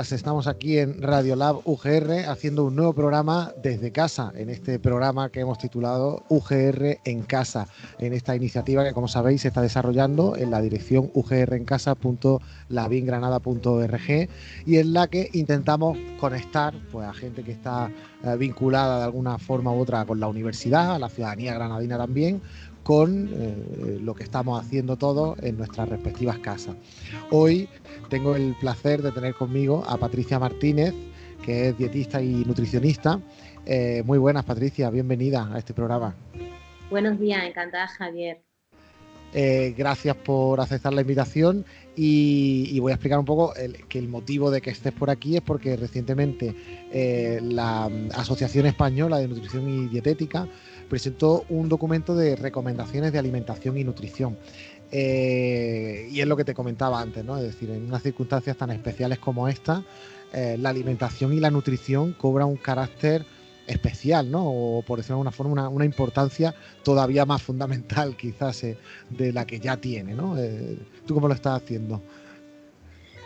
Estamos aquí en Radiolab UGR haciendo un nuevo programa desde casa, en este programa que hemos titulado UGR en casa, en esta iniciativa que como sabéis se está desarrollando en la dirección ugrencasa.labingranada.org y en la que intentamos conectar pues, a gente que está eh, vinculada de alguna forma u otra con la universidad, a la ciudadanía granadina también, con eh, lo que estamos haciendo todos en nuestras respectivas casas. Hoy tengo el placer de tener conmigo a Patricia Martínez, que es dietista y nutricionista. Eh, muy buenas, Patricia, bienvenida a este programa. Buenos días, encantada, Javier. Eh, gracias por aceptar la invitación y, voy a explicar un poco que el motivo de que estés por aquí es porque recientemente la Asociación Española de Nutrición y Dietética presentó un documento de recomendaciones de alimentación y nutrición. Eh, y es lo que te comentaba antes, ¿no? Es decir, en unas circunstancias tan especiales como esta, eh, la alimentación y la nutrición cobran un carácter especial, ¿no? O por decirlo de alguna forma, una, importancia todavía más fundamental quizás eh, de la que ya tiene, ¿no? ¿Tú cómo lo estás haciendo?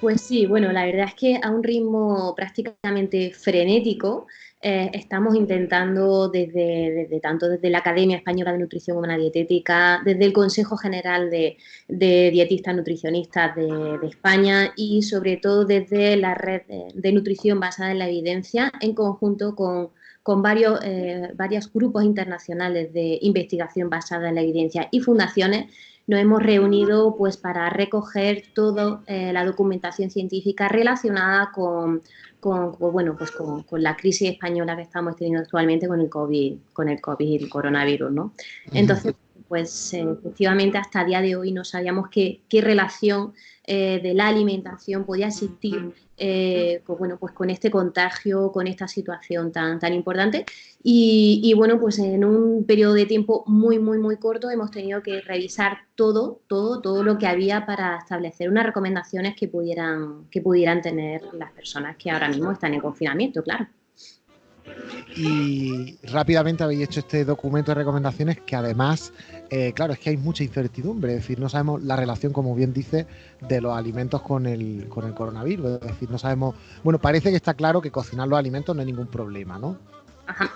Pues sí, bueno, la verdad es que a un ritmo prácticamente frenético eh, estamos intentando desde, tanto desde la Academia Española de Nutrición Humana Dietética, desde el Consejo General de, Dietistas Nutricionistas de, España y sobre todo desde la red de, nutrición basada en la evidencia en conjunto con, varios, eh, varios grupos internacionales de investigación basada en la evidencia y fundaciones nos hemos reunido pues para recoger toda eh, la documentación científica relacionada con, con, bueno, pues con, la crisis española que estamos teniendo actualmente con el COVID, con el COVID, el coronavirus, ¿no? Entonces, pues eh, efectivamente hasta el día de hoy no sabíamos qué, qué relación eh, de la alimentación podía existir eh, con, bueno, pues con este contagio, con esta situación tan, tan importante. Y, bueno, pues en un periodo de tiempo muy, muy, muy corto hemos tenido que revisar todo, todo, todo lo que había para establecer unas recomendaciones que pudieran, que pudieran tener las personas que ahora mismo están en confinamiento, claro. Y rápidamente habéis hecho este documento de recomendaciones que además, eh, claro, es que hay mucha incertidumbre, es decir, no sabemos la relación, como bien dice, de los alimentos con el, con el coronavirus, es decir, no sabemos, bueno, parece que está claro que cocinar los alimentos no hay ningún problema, ¿no?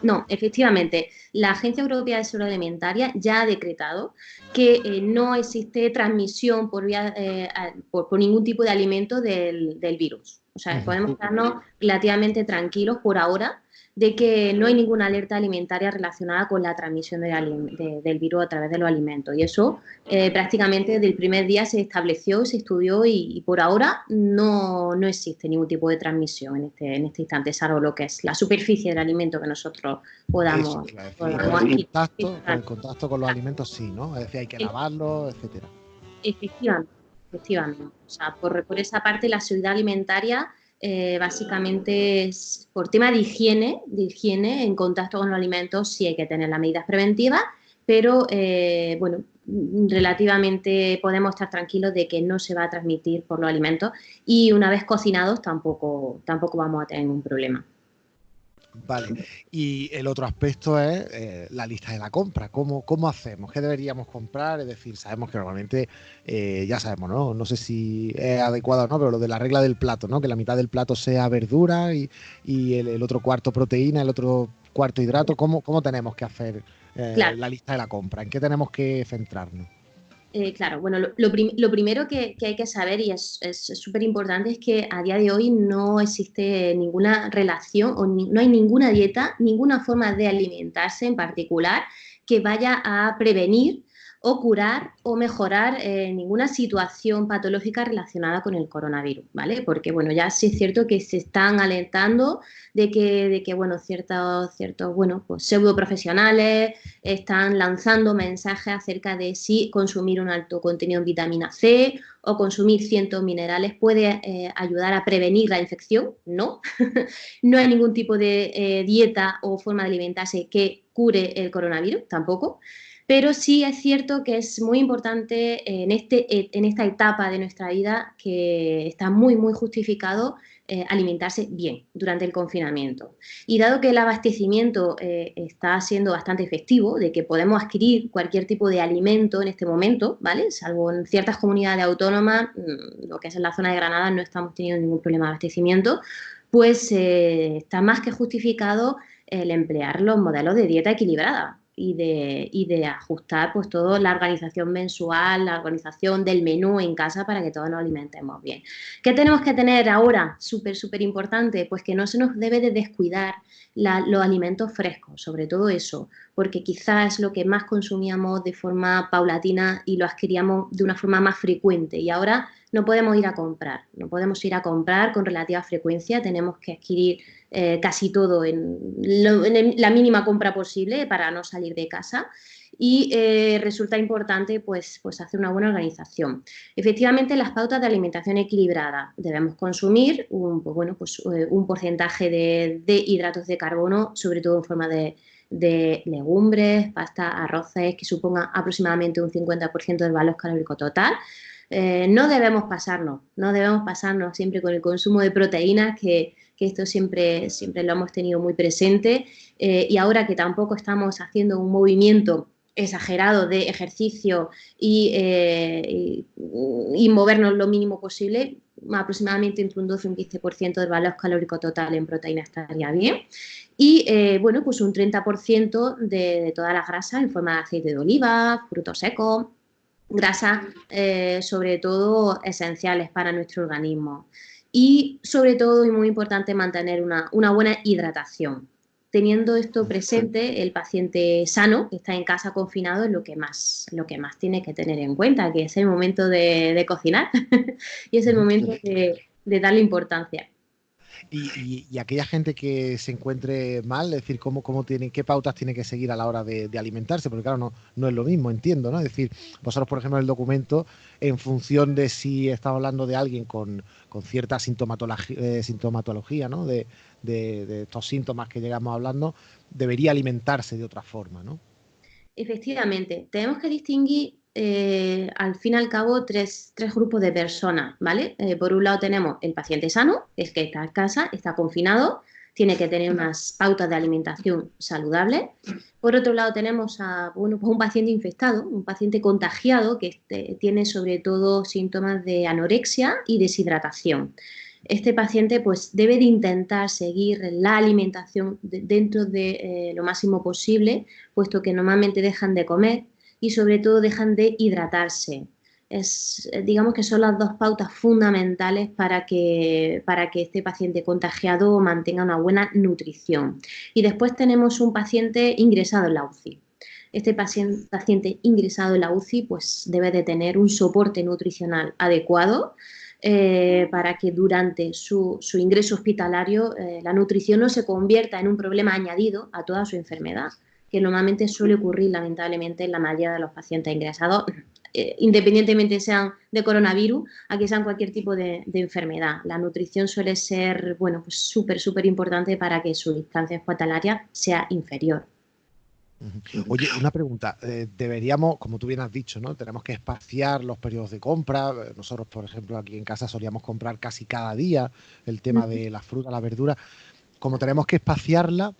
no, efectivamente, la Agencia Europea de Seguridad Alimentaria ya ha decretado que eh, no existe transmisión por, vía, eh, por, ningún tipo de alimento del, del virus. O sea, podemos estarnos relativamente tranquilos por ahora de que no hay ninguna alerta alimentaria relacionada con la transmisión del virus a través de los alimentos. Y eso eh, prácticamente desde el primer día se estableció, se estudió y, por ahora no, no, existe ningún tipo de transmisión en este, en este instante, salvo lo que es la superficie del alimento que nosotros podamos... el, contacto, con los alimentos sí, ¿no? Es decir, hay que lavarlo, etcétera. Efectivamente, efectivamente. O sea, por, por esa parte la seguridad alimentaria eh, básicamente es por tema de higiene, de higiene en contacto con los alimentos, sí hay que tener las medidas preventivas, pero eh, bueno, relativamente podemos estar tranquilos de que no se va a transmitir por los alimentos y una vez cocinados tampoco, tampoco vamos a tener ningún problema. Vale. Y el otro aspecto es eh, la lista de la compra. ¿Cómo, ¿Cómo hacemos? ¿Qué deberíamos comprar? Es decir, sabemos que normalmente, eh, ya sabemos, ¿no? No sé si es adecuado o no, pero lo de la regla del plato, ¿no? Que la mitad del plato sea verdura y, el, otro cuarto proteína, el otro cuarto hidrato. ¿Cómo, cómo tenemos que hacer eh, la lista de la compra? ¿En qué tenemos que centrarnos? Eh, claro, bueno, lo, primero que, hay que saber y es súper importante es que a día de hoy no existe ninguna relación o no hay ninguna dieta, ninguna forma de alimentarse en particular que vaya a prevenir o curar o mejorar eh, ninguna situación patológica relacionada con el coronavirus, ¿vale? Porque, bueno, ya sí es cierto que se están alentando de que, de que bueno, ciertos, ciertos, bueno, pues pseudo profesionales están lanzando mensajes acerca de si consumir un alto contenido en vitamina C o consumir cientos minerales puede eh, ayudar a prevenir la infección. No, no hay ningún tipo de eh, dieta o forma de alimentarse que cure el coronavirus, tampoco. Pero sí es cierto que es muy importante en, este, en esta etapa de nuestra vida que está muy, muy justificado eh, alimentarse bien durante el confinamiento. Y dado que el abastecimiento eh, está siendo bastante efectivo, de que podemos adquirir cualquier tipo de alimento en este momento, ¿vale? Salvo en ciertas comunidades autónomas, mm, lo que es en la zona de Granada, no estamos teniendo ningún problema de abastecimiento, pues eh, está más que justificado el emplear los modelos de dieta equilibrada y de, y de ajustar pues todo la organización mensual, la organización del menú en casa para que todos nos alimentemos bien. ¿Qué tenemos que tener ahora? Súper, súper importante, pues que no se nos debe de descuidar los alimentos frescos, sobre todo eso, porque quizás es lo que más consumíamos de forma paulatina y lo adquiríamos de una forma más frecuente y ahora no podemos ir a comprar, no podemos ir a comprar con relativa frecuencia, tenemos que adquirir eh, casi todo en, la mínima compra posible para no salir de casa y eh, resulta importante pues, pues hacer una buena organización. Efectivamente, las pautas de alimentación equilibrada debemos consumir un, pues, bueno, pues, eh, un porcentaje de, hidratos de carbono, sobre todo en forma de, legumbres, pasta, arroces, que suponga aproximadamente un 50% del valor calórico total. no debemos pasarnos, no debemos pasarnos siempre con el consumo de proteínas que que esto siempre, siempre lo hemos tenido muy presente eh, y ahora que tampoco estamos haciendo un movimiento exagerado de ejercicio eh, y, movernos lo mínimo posible, aproximadamente entre un 12 y un 15% del valor calórico total en proteína estaría bien. Y eh, bueno, pues un 30% de, de todas las grasas en forma de aceite de oliva, frutos secos, grasas sobre todo esenciales para nuestro organismo y sobre todo, y muy importante, mantener una, buena hidratación. Teniendo esto presente, el paciente sano que está en casa confinado es lo que más, lo que más tiene que tener en cuenta, que es el momento de, cocinar y es el momento de, de darle importancia. Y, aquella gente que se encuentre mal, es decir, cómo, cómo tiene, qué pautas tiene que seguir a la hora de, alimentarse, porque claro, no, no es lo mismo, entiendo, ¿no? Es decir, vosotros, por ejemplo, el documento, en función de si estamos hablando de alguien con, cierta sintomatología, eh, sintomatología ¿no? De, de, estos síntomas que llegamos hablando, debería alimentarse de otra forma, ¿no? Efectivamente, tenemos que distinguir eh, al fin y al cabo tres, grupos de personas, ¿vale? Eh, por un lado tenemos el paciente sano, es que está en casa, está confinado, tiene que tener unas pautas de alimentación saludable. Por otro lado tenemos a bueno, pues un paciente infectado, un paciente contagiado que este, tiene sobre todo síntomas de anorexia y deshidratación. Este paciente pues debe de intentar seguir la alimentación dentro de eh, lo máximo posible, puesto que normalmente dejan de comer y sobre todo dejan de hidratarse. Es, eh, digamos que son las dos pautas fundamentales para que, para que este paciente contagiado mantenga una buena nutrición. Y después tenemos un paciente ingresado en la UCI. Este paciente, paciente ingresado en la UCI pues debe de tener un soporte nutricional adecuado eh, para que durante su, ingreso hospitalario eh, la nutrición no se convierta en un problema añadido a toda su enfermedad que normalmente suele ocurrir lamentablemente en la mayoría de los pacientes ingresados, eh, independientemente sean de coronavirus, a que sean cualquier tipo de, enfermedad. La nutrición suele ser, bueno, pues súper, súper importante para que su distancia hospitalaria sea inferior. Oye, una pregunta. Eh, deberíamos, como tú bien has dicho, ¿no? Tenemos que espaciar los periodos de compra. Nosotros, por ejemplo, aquí en casa solíamos comprar casi cada día el tema de la fruta, la verdura. Como tenemos que espaciarla,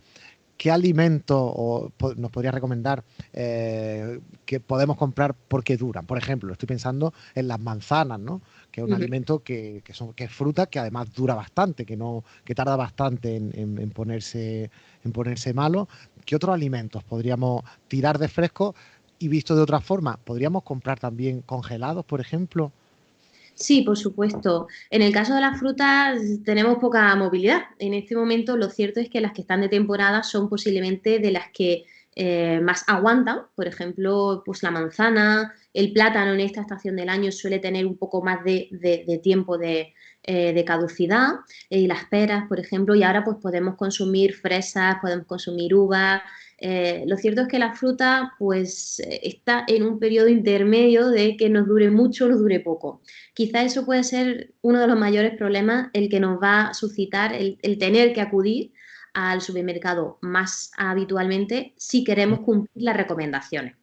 ¿qué alimento nos podría recomendar eh, que podemos comprar porque duran? Por ejemplo, estoy pensando en las manzanas, ¿no? Que es un alimento que, son, que es fruta que además dura bastante, que no, que tarda bastante en, ponerse, en ponerse malo. ¿Qué otros alimentos podríamos tirar de fresco? Y visto de otra forma, ¿podríamos comprar también congelados, por ejemplo? Sí, por supuesto. En el caso de las frutas tenemos poca movilidad. En este momento lo cierto es que las que están de temporada son posiblemente de las que eh, más aguantan. Por ejemplo, pues la manzana, el plátano en esta estación del año suele tener un poco más de, tiempo de, eh, caducidad. Y las peras, por ejemplo, y ahora pues podemos consumir fresas, podemos consumir uvas, eh, lo cierto es que la fruta pues eh, está en un periodo intermedio de que nos dure mucho o nos dure poco. Quizá eso puede ser uno de los mayores problemas, el que nos va a suscitar el, tener que acudir al supermercado más habitualmente si queremos cumplir las recomendaciones.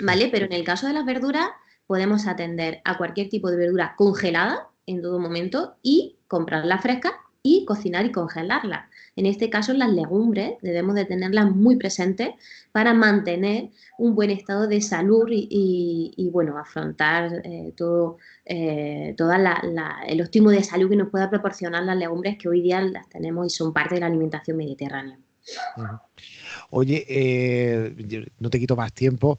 ¿Vale? Pero en el caso de las verduras, podemos atender a cualquier tipo de verdura congelada en todo momento y comprarla fresca y cocinar y congelarla. En este caso, las legumbres debemos de tenerlas muy presentes para mantener un buen estado de salud y, bueno, afrontar eh, todo, eh, el óptimo de salud que nos pueda proporcionar las legumbres que hoy día las tenemos y son parte de la alimentación mediterránea. Oye, eh, no te quito más tiempo.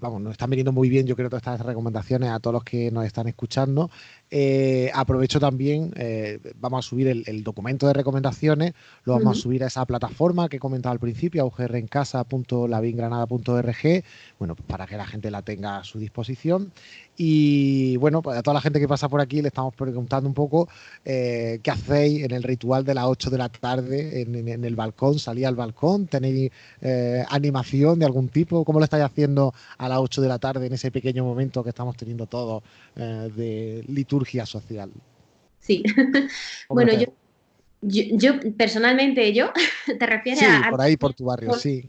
vamos, nos están viniendo muy bien, yo creo, todas estas recomendaciones a todos los que nos están escuchando. Eh, aprovecho también, eh, vamos a subir el, documento de recomendaciones, lo vamos a subir a esa plataforma que he comentado al principio, augrencasa.lavingranada.org, bueno, pues para que la gente la tenga a su disposición. Y bueno, pues a toda la gente que pasa por aquí le estamos preguntando un poco eh, qué hacéis en el ritual de las 8 de la tarde en, el balcón, salí al balcón, tenéis animación de algún tipo, ¿cómo lo estáis haciendo a las 8 de la tarde en ese pequeño momento que estamos teniendo todos de liturgia? social. Sí. bueno, yo, yo, personalmente, yo, ¿te refieres sí, por ahí, por tu barrio, sí.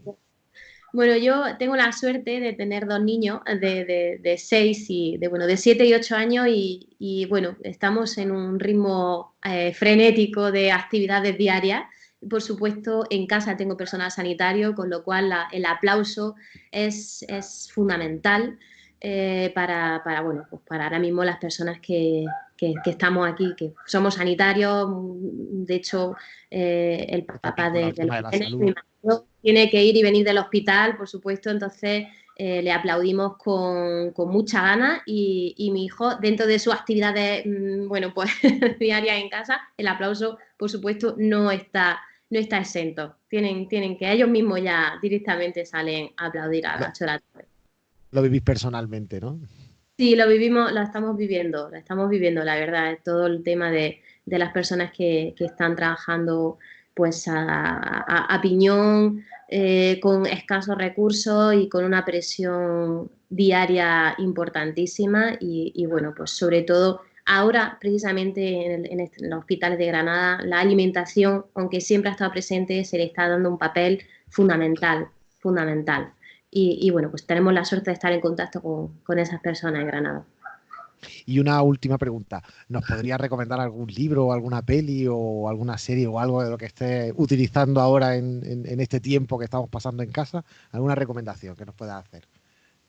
Bueno, yo tengo la suerte de tener dos niños de, de, de seis y de bueno de siete y ocho años y, bueno estamos en un ritmo eh, frenético de actividades diarias. Por supuesto, en casa tengo personal sanitario, con lo cual el aplauso es, es fundamental. Eh, para, para, bueno, pues para ahora mismo las personas que, que, estamos aquí, que somos sanitarios, de hecho, eh, el papá de, de, tiene que ir y venir del hospital, por supuesto, entonces eh, le aplaudimos con, con mucha gana y, y, mi hijo, dentro de sus actividades, mm, bueno, pues diarias en casa, el aplauso, por supuesto, no está no está exento. Tienen, tienen que ellos mismos ya directamente salen a aplaudir a la chora lo vivís personalmente, ¿no? Sí, lo vivimos, lo estamos viviendo, lo estamos viviendo, la verdad, todo el tema de, las personas que, están trabajando pues a, piñón, eh, con escasos recursos y con una presión diaria importantísima y, bueno, pues sobre todo ahora precisamente en, en, los hospitales de Granada la alimentación, aunque siempre ha estado presente, se le está dando un papel fundamental, fundamental. Y, bueno, pues tenemos la suerte de estar en contacto con, esas personas en Granada. Y una última pregunta, ¿nos podría recomendar algún libro o alguna peli o alguna serie o algo de lo que esté utilizando ahora en, este tiempo que estamos pasando en casa? ¿Alguna recomendación que nos pueda hacer?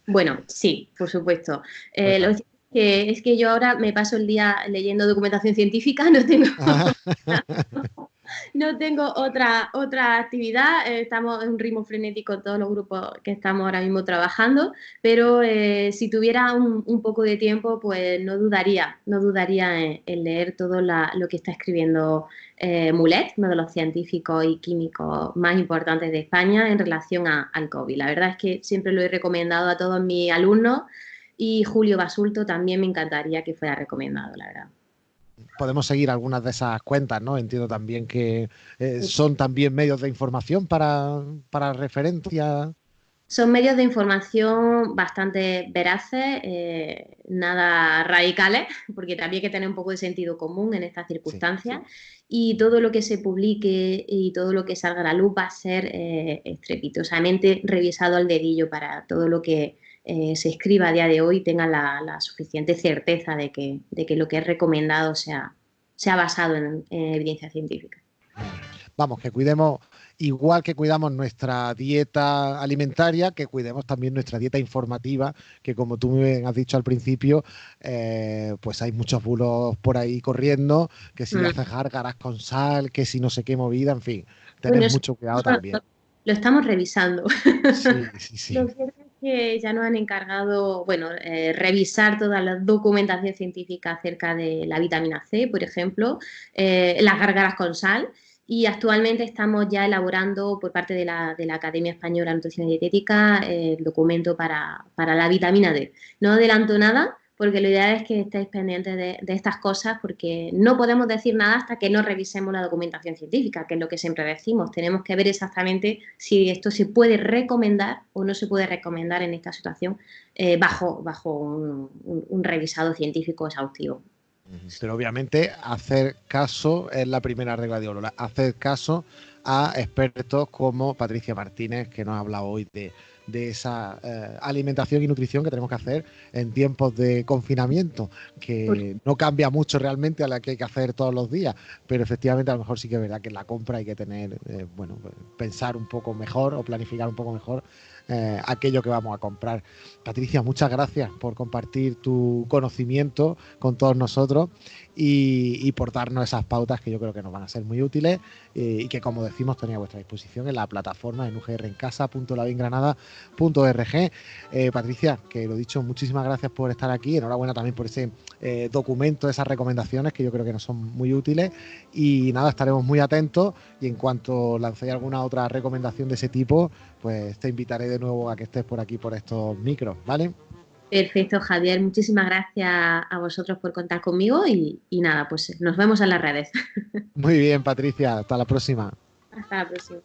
Bueno, sí, por supuesto. Eh, lo que es que yo ahora me paso el día leyendo documentación científica, no tengo, no tengo otra, otra actividad, eh, estamos en un ritmo frenético todos los grupos que estamos ahora mismo trabajando, pero eh, si tuviera un, poco de tiempo, pues no dudaría, no dudaría en, leer todo lo que está escribiendo eh, Mulet, uno de los científicos y químicos más importantes de España en relación al COVID. La verdad es que siempre lo he recomendado a todos mis alumnos y Julio Basulto también me encantaría que fuera recomendado, la verdad podemos seguir algunas de esas cuentas, ¿no? Entiendo también que eh, son también medios de información para, para referencia. Son medios de información bastante veraces, eh, nada radicales, porque también hay que tener un poco de sentido común en estas circunstancias. Y todo lo que se publique y todo lo que salga a la luz va a ser eh, estrepitosamente revisado al dedillo para todo lo que eh, se escriba a día de hoy tenga la, suficiente certeza de que, de que, lo que es recomendado sea, sea basado en, evidencia científica. Vamos, que cuidemos, igual que cuidamos nuestra dieta alimentaria, que cuidemos también nuestra dieta informativa, que como tú me has dicho al principio, eh, pues hay muchos bulos por ahí corriendo, que si mm. haces gárgaras con sal, que si no sé qué movida, en fin, tener mucho cuidado también. Lo, estamos revisando. Sí, sí, sí que ya nos han encargado, bueno, eh, revisar toda la documentación científica acerca de la vitamina C, por ejemplo, eh, las gárgaras con sal, y actualmente estamos ya elaborando por parte de la, de la Academia Española de Nutrición y Dietética eh, el documento para, para la vitamina D. No adelanto nada, porque lo ideal es que estéis pendientes de, estas cosas porque no podemos decir nada hasta que no revisemos la documentación científica, que es lo que siempre decimos. Tenemos que ver exactamente si esto se puede recomendar o no se puede recomendar en esta situación eh, bajo, bajo un, revisado científico exhaustivo. Pero obviamente hacer caso es la primera regla de oro, hacer caso a expertos como Patricia Martínez, que nos ha hablado hoy de, de esa eh, alimentación y nutrición que tenemos que hacer en tiempos de confinamiento, que no cambia mucho realmente a la que hay que hacer todos los días, pero efectivamente a lo mejor sí que es verdad que en la compra hay que tener, eh, bueno, pensar un poco mejor o planificar un poco mejor eh, aquello que vamos a comprar. Patricia, muchas gracias por compartir tu conocimiento con todos nosotros y, por darnos esas pautas que yo creo que nos van a ser muy útiles eh, y que, como decimos, tenéis a vuestra disposición en la plataforma en ugrencasa.lavingranada.org. Eh, Patricia, que lo dicho, muchísimas gracias por estar aquí. Enhorabuena también por ese eh, documento, esas recomendaciones que yo creo que nos son muy útiles. Y nada, estaremos muy atentos y en cuanto lancéis alguna otra recomendación de ese tipo, pues te invitaré de nuevo a que estés por aquí por estos micros, ¿vale? Perfecto, Javier. Muchísimas gracias a vosotros por contar conmigo y, y nada, pues nos vemos en las redes. Muy bien, Patricia. Hasta la próxima. Hasta la próxima.